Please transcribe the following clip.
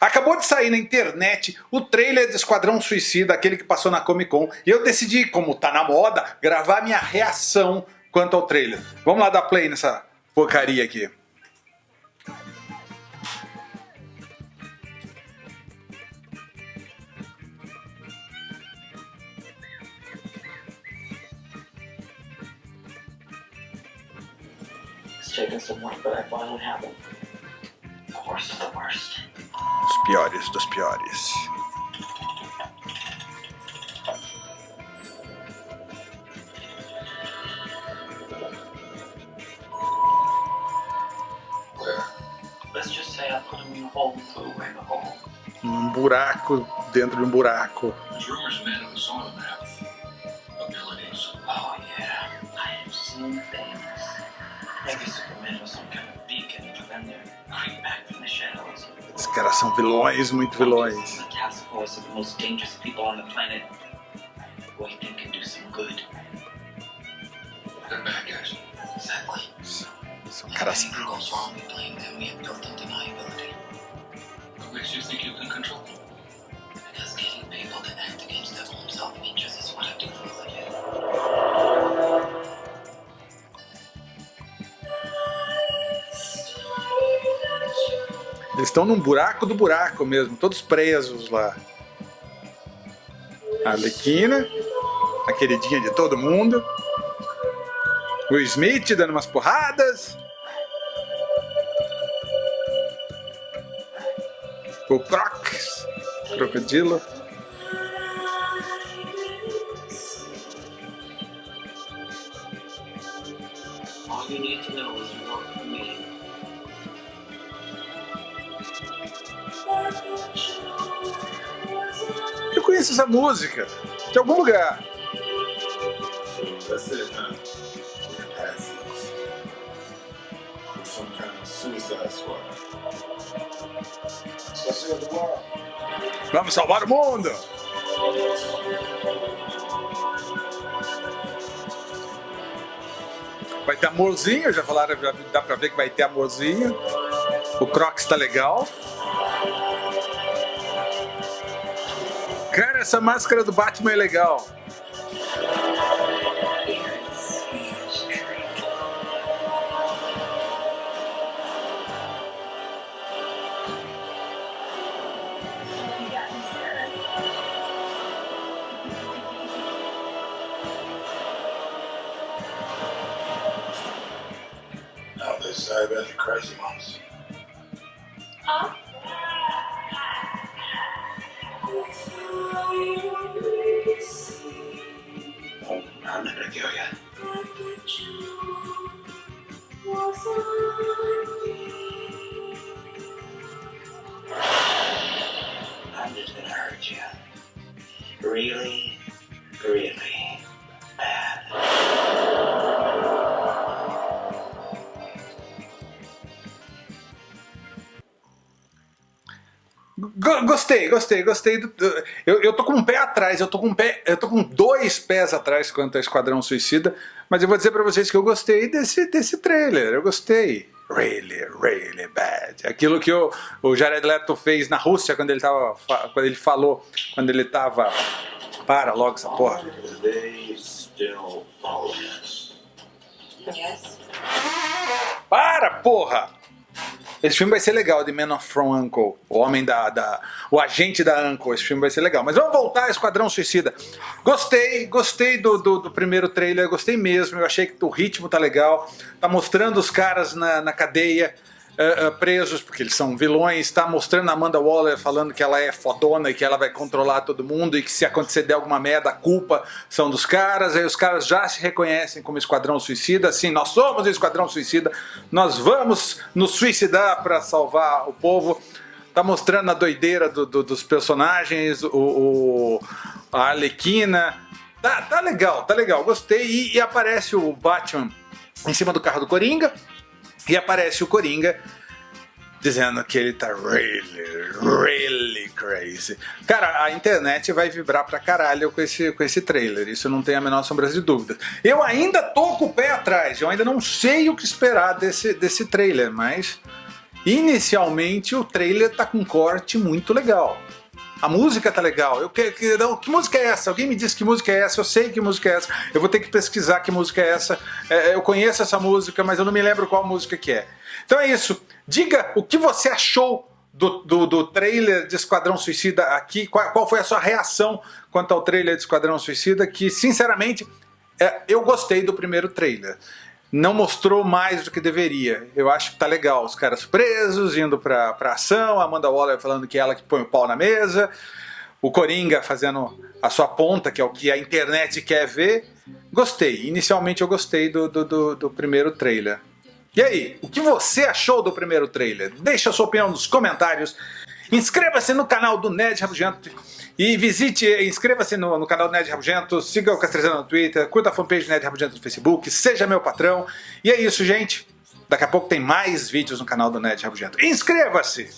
Acabou de sair na internet o trailer de Esquadrão Suicida, aquele que passou na Comic Con, e eu decidi, como tá na moda, gravar minha reação quanto ao trailer. Vamos lá dar play nessa porcaria aqui. taken some work, but I finally have it. The worst of the worst. Piores dos piores. Let's just say I put him in a hole and flew away the hole. Um buraco dentro de um buraco. Oh. Maybe Superman was some kind of beacon for them to creep back from the shadows. Os caras são vilões, muito vilões. The task force of estão num buraco do buraco mesmo, todos presos lá. A Arlequina, a queridinha de todo mundo. O Smith dando umas porradas. O Crocs, crocodilo. All you need to know is you work for me. Squad. So save the world. Vamos salvar o mundo! Vai ter amorzinho, já falaram, já dá pra ver que vai ter amorzinho. O Crocs tá legal. Cara, essa máscara do Batman é legal. Now they say about the crazy ones. Oh, I'm not gonna kill you. I'm just gonna hurt you. Really, really Gostei, gostei, gostei. Do, do- eu, eu tô com um pé atrás, eu tô com um pé, eu tô com dois pés atrás quanto a Esquadrão Suicida, mas eu vou dizer pra vocês que eu gostei desse, desse trailer, eu gostei. Really, really bad. Aquilo que o, o Jared Leto fez na Rússia quando ele tava, quando ele falou, quando ele tava, para logo essa porra. They still follow us. Yes. Para, porra! Esse filme vai ser legal, The Man from Uncle. O homem da, da. O agente da Uncle. Esse filme vai ser legal. Mas vamos voltar a Esquadrão Suicida. Gostei, gostei do, do, do primeiro trailer, gostei mesmo. Eu achei que o ritmo tá legal. Tá mostrando os caras na, na cadeia. Eh, presos, porque eles são vilões, tá mostrando a Amanda Waller falando que ela é fodona e que ela vai controlar todo mundo e que se acontecer de alguma merda, a culpa são dos caras, aí os caras já se reconhecem como Esquadrão Suicida, sim, nós somos o Esquadrão Suicida, nós vamos nos suicidar para salvar o povo. Tá mostrando a doideira do- do- dos personagens, o, o- a Arlequina. Tá, tá legal, tá legal, gostei. E, e aparece o Batman em cima do carro do Coringa. E aparece o Coringa dizendo que ele tá really, really crazy. Cara, a internet vai vibrar pra caralho com esse, com esse trailer, isso não tem a menor sombra de dúvida. Eu ainda tô com o pé atrás, eu ainda não sei o que esperar desse, desse trailer, mas Inicialmente o trailer tá com um corte muito legal. A música tá legal. Eu que, que, não, que música é essa? Alguém me disse que música é essa? Eu sei que música é essa. Eu vou ter que pesquisar que música é essa. É, eu conheço essa música, mas eu não me lembro qual música que é. Então é isso. Diga o que você achou do, do, do, trailer de Esquadrão Suicida aqui, qual, qual, foi a sua reação quanto ao trailer de Esquadrão Suicida, que sinceramente é, eu gostei do primeiro trailer. Não mostrou mais do que deveria. Eu acho que tá legal. Os caras presos, indo pra, pra ação, a Amanda Waller falando que é ela que põe o pau na mesa, o Coringa fazendo a sua ponta, que é o que a internet quer ver. Gostei. Inicialmente eu gostei do, do, do, do primeiro trailer. E aí, o que você achou do primeiro trailer? Deixa a sua opinião nos comentários. Inscreva-se no canal do Ned Rabugento e visite, inscreva-se no, no, canal do Ned Rabugento, siga o Castrezano no Twitter, curta a fanpage do Ned Rabugento no Facebook, seja meu patrão. E é isso, gente. Daqui a pouco tem mais vídeos no canal do Ned Rabugento. Inscreva-se!